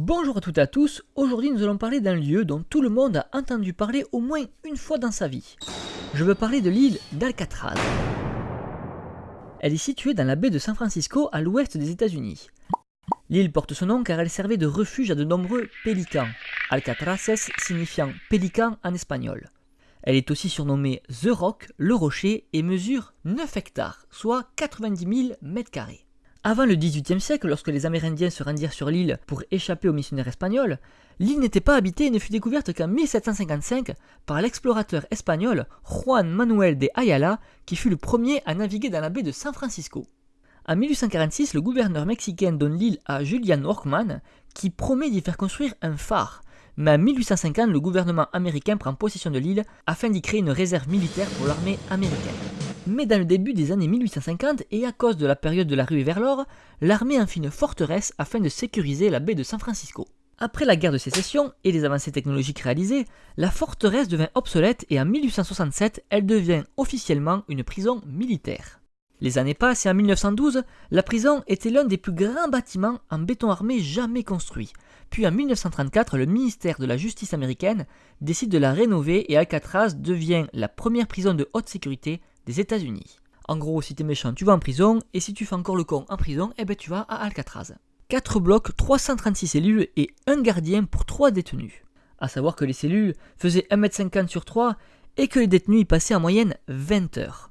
Bonjour à toutes et à tous, aujourd'hui nous allons parler d'un lieu dont tout le monde a entendu parler au moins une fois dans sa vie. Je veux parler de l'île d'Alcatraz. Elle est située dans la baie de San Francisco à l'ouest des États-Unis. L'île porte son nom car elle servait de refuge à de nombreux pélicans, Alcatraces signifiant pélican en espagnol. Elle est aussi surnommée The Rock, le rocher, et mesure 9 hectares, soit 90 000 mètres carrés. Avant le XVIIIe siècle, lorsque les Amérindiens se rendirent sur l'île pour échapper aux missionnaires espagnols, l'île n'était pas habitée et ne fut découverte qu'en 1755 par l'explorateur espagnol Juan Manuel de Ayala, qui fut le premier à naviguer dans la baie de San Francisco. En 1846, le gouverneur mexicain donne l'île à Julian Workman, qui promet d'y faire construire un phare. Mais en 1850, le gouvernement américain prend possession de l'île afin d'y créer une réserve militaire pour l'armée américaine. Mais dans le début des années 1850 et à cause de la période de la ruée vers l'or, l'armée en fit une forteresse afin de sécuriser la baie de San Francisco. Après la guerre de sécession et les avancées technologiques réalisées, la forteresse devint obsolète et en 1867, elle devient officiellement une prison militaire. Les années passent et en 1912, la prison était l'un des plus grands bâtiments en béton armé jamais construits. Puis en 1934, le ministère de la Justice américaine décide de la rénover et Alcatraz devient la première prison de haute sécurité des États-Unis. En gros, si t'es méchant, tu vas en prison, et si tu fais encore le con en prison, eh ben tu vas à Alcatraz. 4 blocs, 336 cellules et un gardien pour 3 détenus. A savoir que les cellules faisaient 1m50 sur 3 et que les détenus y passaient en moyenne 20 heures.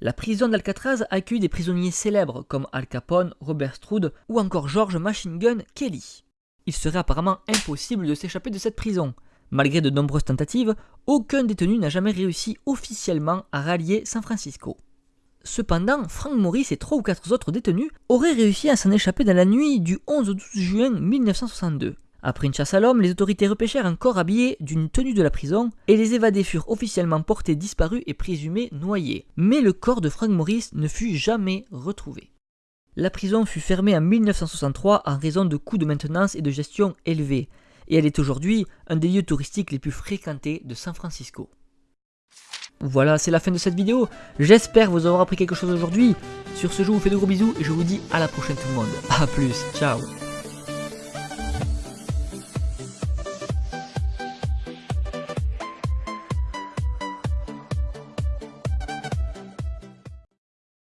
La prison d'Alcatraz accueille des prisonniers célèbres comme Al Capone, Robert Stroud ou encore George Machine Gun Kelly. Il serait apparemment impossible de s'échapper de cette prison. Malgré de nombreuses tentatives, aucun détenu n'a jamais réussi officiellement à rallier San Francisco. Cependant, Frank Morris et trois ou quatre autres détenus auraient réussi à s'en échapper dans la nuit du 11 au 12 juin 1962. Après une chasse à l'homme, les autorités repêchèrent un corps habillé d'une tenue de la prison et les évadés furent officiellement portés disparus et présumés noyés. Mais le corps de Frank Morris ne fut jamais retrouvé. La prison fut fermée en 1963 en raison de coûts de maintenance et de gestion élevés et elle est aujourd'hui un des lieux touristiques les plus fréquentés de San Francisco. Voilà, c'est la fin de cette vidéo. J'espère vous avoir appris quelque chose aujourd'hui. Sur ce, je vous fais de gros bisous et je vous dis à la prochaine tout le monde. A plus, ciao